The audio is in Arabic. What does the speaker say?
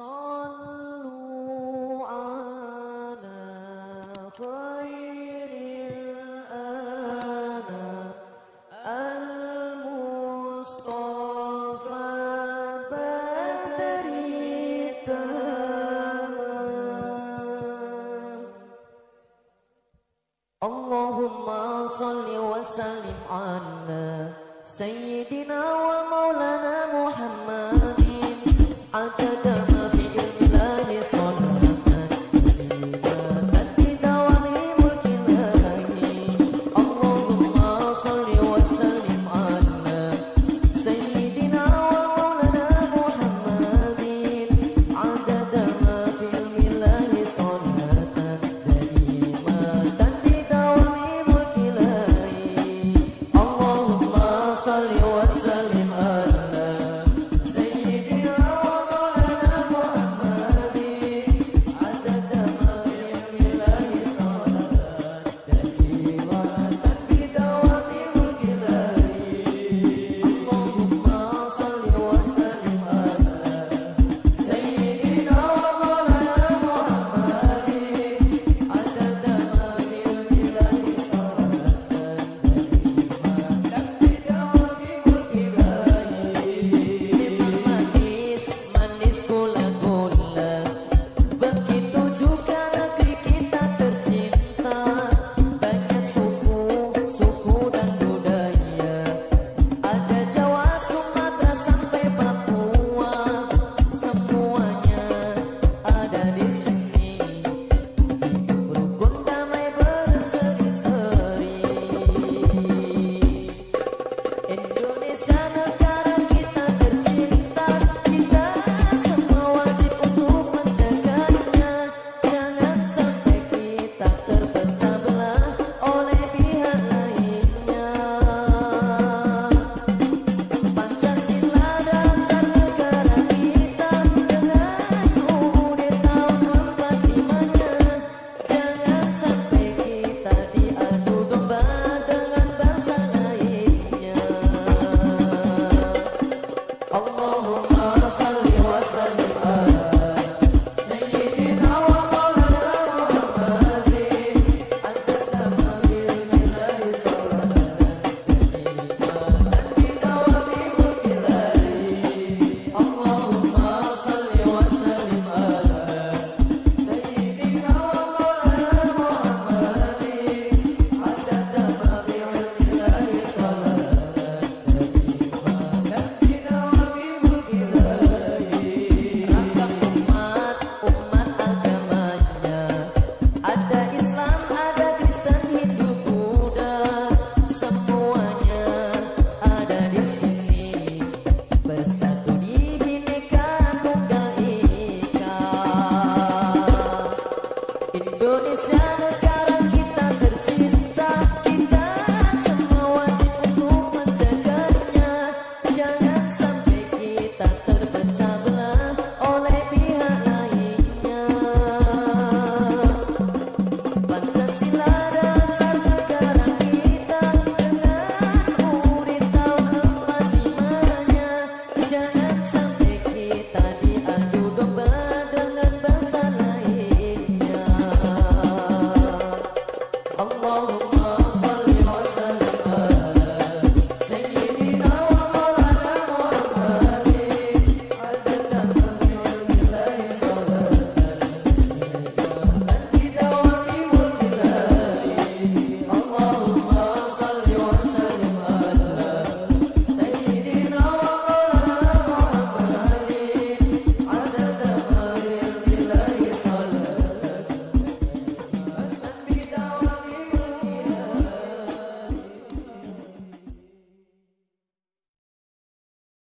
صلوا على خير المصطفى بدر اللهم صل وسلم على سيدنا و